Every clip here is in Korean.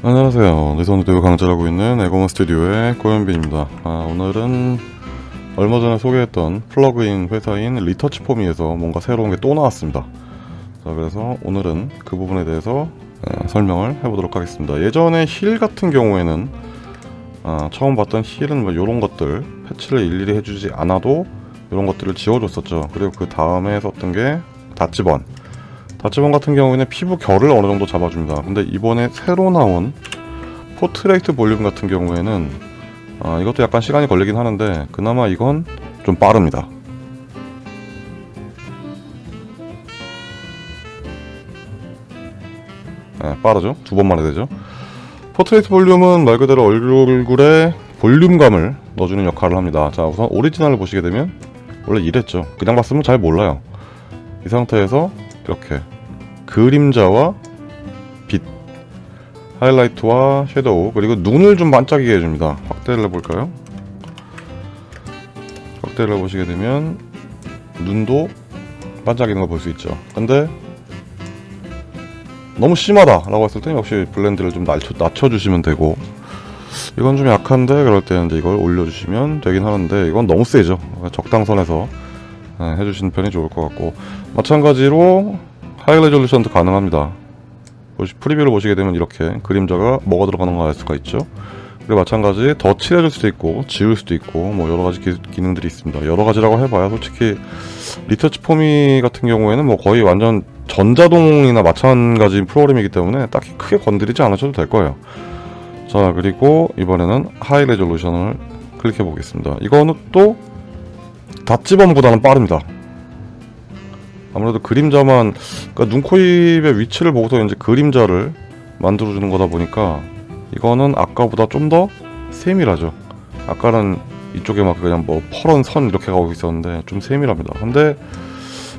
안녕하세요. 내손 대우 강좌하고 있는 에고먼 스튜디오의 고현빈입니다. 아, 오늘은 얼마 전에 소개했던 플러그인 회사인 Retouch4me에서 뭔가 새로운 게 또 나왔습니다. 자, 그래서 오늘은 그 부분에 대해서 에, 설명을 해보도록 하겠습니다. 예전에 Heal 같은 경우에는 아, 처음 봤던 Heal은 뭐 이런 것들 패치를 일일이 해주지 않아도 이런 것들을 지워줬었죠. 그리고 그 다음에 썼던 게 Dodge Burn Dodge Burn 같은 경우에는 피부 결을 어느 정도 잡아줍니다. 근데 이번에 새로 나온 Portrait Volume 같은 경우에는 아, 이것도 약간 시간이 걸리긴 하는데 그나마 이건 좀 빠릅니다. 네, 빠르죠? 두 번만에 되죠. Portrait Volume은 말 그대로 얼굴에 볼륨감을 넣어주는 역할을 합니다. 자 우선 오리지널을 보시게 되면 원래 이랬죠. 그냥 봤으면 잘 몰라요. 이 상태에서 이렇게 그림자와 빛 하이라이트와 섀도우 그리고 눈을 좀 반짝이게 해줍니다. 확대를 해볼까요? 확대를 해보시게 되면 눈도 반짝이는 걸 볼 수 있죠. 근데 너무 심하다 라고 했을 때 역시 블렌드를 좀 낮춰, 낮춰주시면 되고. 이건 좀 약한데 그럴 때는 이걸 올려주시면 되긴 하는데 이건 너무 세죠. 적당선에서. 네, 해주시는 편이 좋을 것 같고. 마찬가지로 high resolution도 가능합니다. preview를 보시게 되면 이렇게 그림자가 뭐가 들어가는가 알 수가 있죠. 그리고 마찬가지 더 칠해줄 수도 있고 지울 수도 있고 뭐 여러가지 기, 능들이 있습니다. 여러가지라고 해봐야 솔직히 Retouch4me 같은 경우에는 뭐 거의 완전 전자동이나 마찬가지 프로그램이기 때문에 딱히 크게 건드리지 않으셔도 될 거예요. 자 그리고 이번에는 high resolution을 클릭해 보겠습니다. 이거는 또 Dodge Burn보다는 빠릅니다. 아무래도 그림자만 그러니까 눈, 코, 입의 위치를 보고서 이제 그림자를 만들어주는 거다 보니까 이거는 아까보다 좀 더 세밀하죠. 아까는 이쪽에 막 그냥 뭐 퍼런 선 이렇게 가고 있었는데 좀 세밀합니다. 근데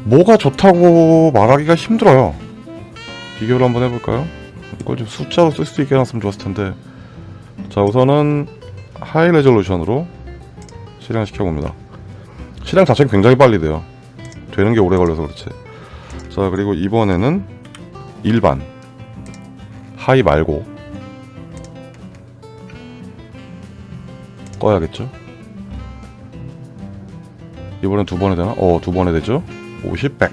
뭐가 좋다고 말하기가 힘들어요. 비교를 한번 해볼까요? 이걸 좀 숫자로 쓸 수 있게 해놨으면 좋았을 텐데 자 우선은 high resolution으로 실행시켜 봅니다. 실행 자체가 굉장히 빨리 돼요. 되는 게 오래 걸려서 그렇지. 자 그리고 이번에는 일반. high 말고. 꺼야겠죠? 이번엔 두 번에 되나? 어 두 번에 되죠? 50, 100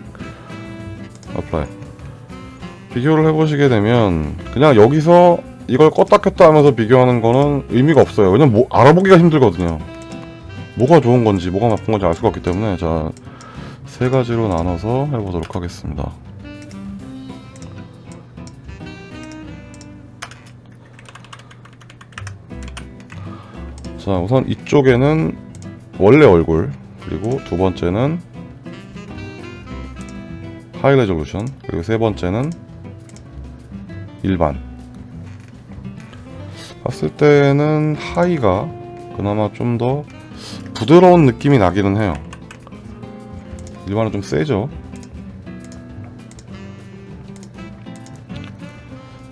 apply. 비교를 해보시게 되면 그냥 여기서 이걸 껐다 켰다 하면서 비교하는 거는 의미가 없어요. 왜냐면 뭐 알아보기가 힘들거든요 뭐가 좋은 건지 뭐가 나쁜 건지 알 수가 없기 때문에 자 세 가지로 나눠서 해보도록 하겠습니다. 자 우선 이쪽에는 원래 얼굴 그리고 두 번째는 high resolution 그리고 세 번째는 일반. 봤을 때는 high가 그나마 좀 더 부드러운 느낌이 나기는 해요. 일반은 좀 세죠?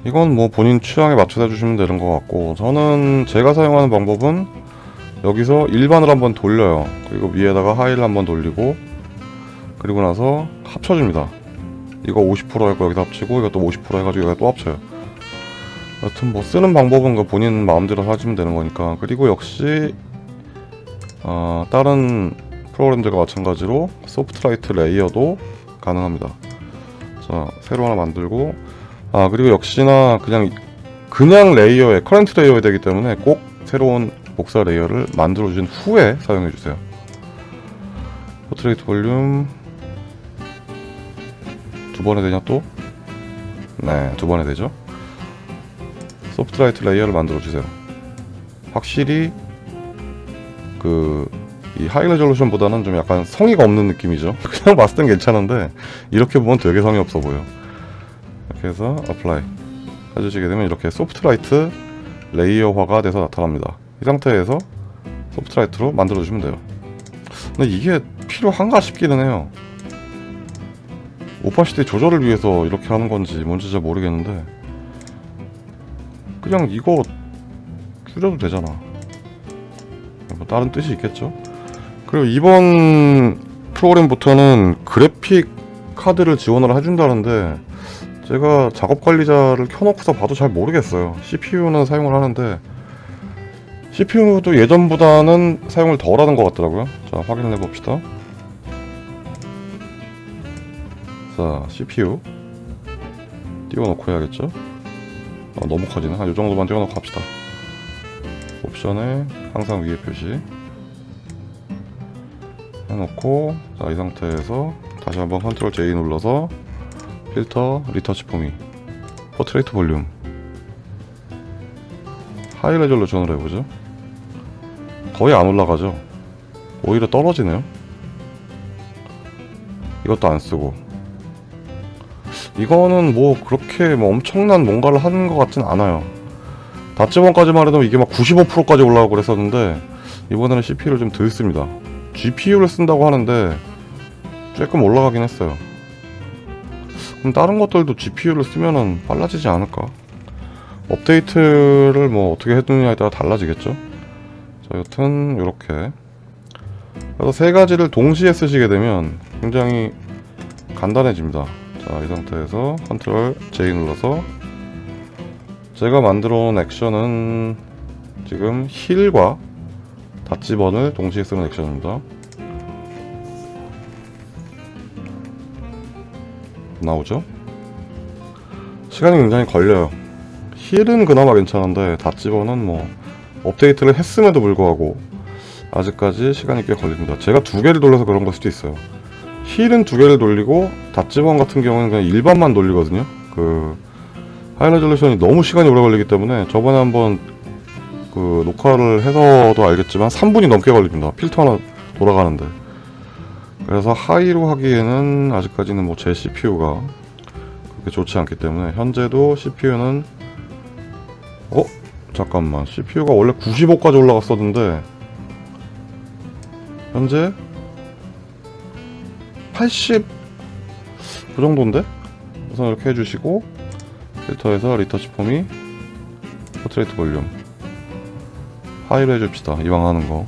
이건 뭐 본인 취향에 맞춰서 해주시면 되는 것 같고 저는 제가 사용하는 방법은 여기서 일반을 한번 돌려요. 그리고 위에다가 하이를 한번 돌리고 그리고 나서 합쳐줍니다. 이거 50%할 거 여기다 합치고 이것도 50% 해가지고 여기다 또 합쳐요. 여튼 뭐 쓰는 방법은 그 본인 마음대로 하시면 되는 거니까. 그리고 역시 어, 다른 프로그램들과 마찬가지로 소프트라이트 레이어도 가능합니다 자 새로 하나 만들고 아 그리고 역시나 그냥 그냥 layer에 current layer에 되기 때문에 꼭 새로운 복사 layer를 만들어 주신 후에 사용해 주세요 Portrait Volume 두 번에 되냐 또? 네, 두 번에 되죠. soft light layer를 만들어 주세요. 확실히 그 이 high resolution보다는 좀 약간 성의가 없는 느낌이죠. 그냥 봤을 땐 괜찮은데 이렇게 보면 되게 성의 없어 보여. 이렇게 해서 apply 해주시게 되면 이렇게 soft light layer화가 돼서 나타납니다. 이 상태에서 soft light로 만들어 주시면 돼요. 근데 이게 필요한가 싶기는 해요. opacity 조절을 위해서 이렇게 하는 건지 뭔지 잘 모르겠는데 그냥 이거 줄여도 되잖아. 뭐 다른 뜻이 있겠죠? 그리고 이번 프로그램부터는 그래픽 카드를 지원을 해준다는데 제가 작업 관리자를 켜놓고서 봐도 잘 모르겠어요. CPU는 사용을 하는데 CPU도 예전보다는 사용을 덜 하는 것 같더라고요. 자 확인해 봅시다. 자 CPU 띄워놓고 해야겠죠? 아, 너무 커지네. 한 요정도만 띄워놓고 합시다 옵션에 항상 위에 표시 해놓고 자 이 상태에서 다시 한번 control J 눌러서 필터 Retouch4me Portrait Volume. high resolution으로 해보죠. 거의 안 올라가죠? 오히려 떨어지네요? 이것도 안 쓰고. 이거는 뭐 그렇게 뭐 엄청난 뭔가를 하는 것 같진 않아요 다찌번까지만 해도 이게 막 95%까지 올라가고 그랬었는데 이번에는 CPU를 좀 덜 씁니다. GPU를 쓴다고 하는데 조금 올라가긴 했어요. 그럼 다른 것들도 GPU를 쓰면은 빨라지지 않을까? 업데이트를 뭐 어떻게 해두느냐에 따라 달라지겠죠? 자 여튼 이렇게. 그래서 세 가지를 동시에 쓰시게 되면 굉장히 간단해집니다. 자 이 상태에서 컨트롤 J 눌러서 제가 만들어 놓은 액션은 지금 힐과 닷지번을 동시에 쓰는 액션입니다. 나오죠? 시간이 굉장히 걸려요. 힐은 그나마 괜찮은데 닷지번은 뭐 업데이트를 했음에도 불구하고 아직까지 시간이 꽤 걸립니다. 제가 두 개를 돌려서 그런 걸 수도 있어요. 힐은 두 개를 돌리고 닷지번 같은 경우는 그냥 일반만 돌리거든요. 그 high resolution이 너무 시간이 오래 걸리기 때문에 저번에 한번 그 녹화를 해서도 알겠지만 3분이 넘게 걸립니다 필터 하나 돌아가는데 그래서 high로 하기에는 아직까지는 뭐 제 CPU가 그렇게 좋지 않기 때문에 현재도 CPU는 어? 잠깐만 CPU가 원래 95까지 올라갔었는데 현재 80 그 정도인데? 우선 이렇게 해주시고 필터에서 Retouch4me portrait volume. high로 해줍시다. 이왕 하는 거.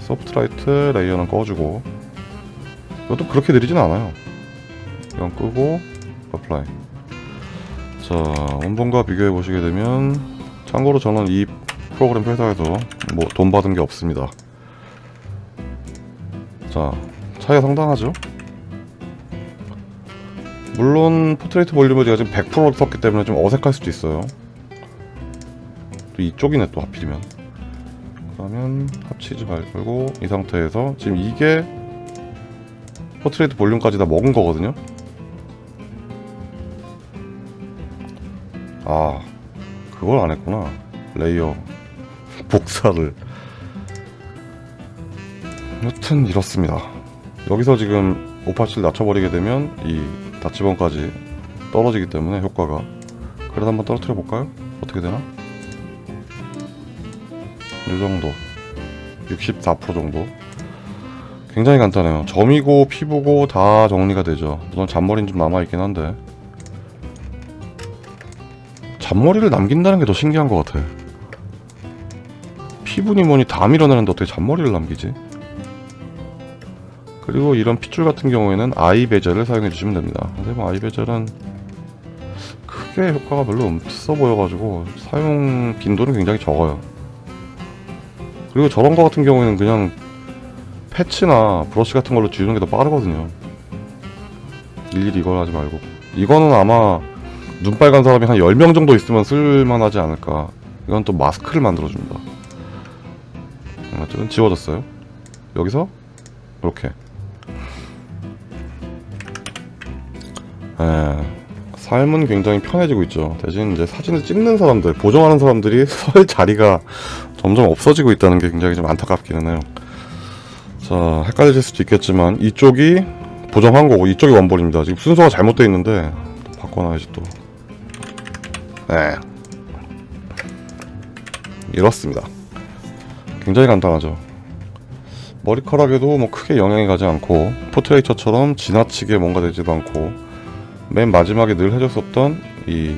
soft light layer는 꺼주고. 이것도 그렇게 느리진 않아요. 이건 끄고 apply. 자 원본과 비교해 보시게 되면 참고로 저는 이 프로그램 회사에서 뭐 돈 받은 게 없습니다. 자 차이가 상당하죠 물론 portrait volume을 제가 지금 100%로 썼기 때문에 좀 어색할 수도 있어요. 또 이쪽이네 또 하필이면. 그러면 합치지 말고 이 상태에서 지금 이게 portrait volume까지 다 먹은 거거든요. 아 그걸 안 했구나. layer. 복사를. 여튼 이렇습니다. 여기서 지금 opacity를 낮춰버리게 되면 이 dodge burn까지 떨어지기 때문에 효과가. 그래도 한번 떨어뜨려 볼까요? 어떻게 되나? 이 정도. 64% 정도. 굉장히 간단해요. 점이고 피부고 다 정리가 되죠. 물론 잔머리는 좀 남아있긴 한데. 잔머리를 남긴다는 게 더 신기한 것 같아. 피부니 뭐니 다 밀어내는데 어떻게 잔머리를 남기지? 그리고 이런 핏줄 같은 경우에는 아이 베젤을 사용해 주시면 됩니다. 근데 뭐 아이 베젤은 크게 효과가 별로 없어 보여가지고 사용 빈도는 굉장히 적어요. 그리고 저런 거 같은 경우에는 그냥 패치나 브러쉬 같은 걸로 지우는 게 더 빠르거든요. 일일이 이걸 하지 말고. 이거는 아마 눈 빨간 사람이 한 10명 정도 있으면 쓸만하지 않을까. 이건 또 마스크를 만들어줍니다. 지워졌어요. 여기서 이렇게 에, 삶은 굉장히 편해지고 있죠. 대신 이제 사진을 찍는 사람들 보정하는 사람들이 설 자리가 점점 없어지고 있다는 게 굉장히 좀 안타깝기는 해요. 자 헷갈리실 수도 있겠지만 이쪽이 보정한 거고 이쪽이 원본입니다. 지금 순서가 잘못되어 있는데 바꿔놔야지 또. 네. 이렇습니다. 굉장히 간단하죠. 머리카락에도 뭐 크게 영향이 가지 않고 포트레이처처럼 지나치게 뭔가 되지도 않고 맨 마지막에 늘 해줬었던 이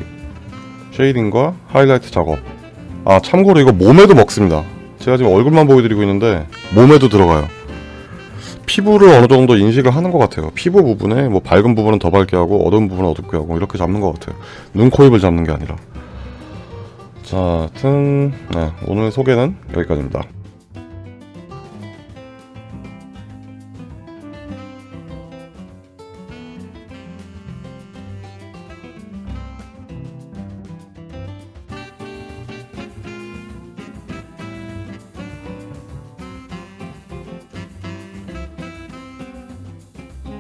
쉐이딩과 하이라이트 작업 아 참고로 이거 몸에도 먹습니다 제가 지금 얼굴만 보여드리고 있는데 몸에도 들어가요 피부를 어느 정도 인식을 하는 것 같아요. 피부 부분에 뭐 밝은 부분은 더 밝게 하고 어두운 부분은 어둡게 하고 이렇게 잡는 것 같아요. 눈, 코, 입을 잡는 게 아니라. 자, 하여튼 네, 오늘 소개는 여기까지입니다.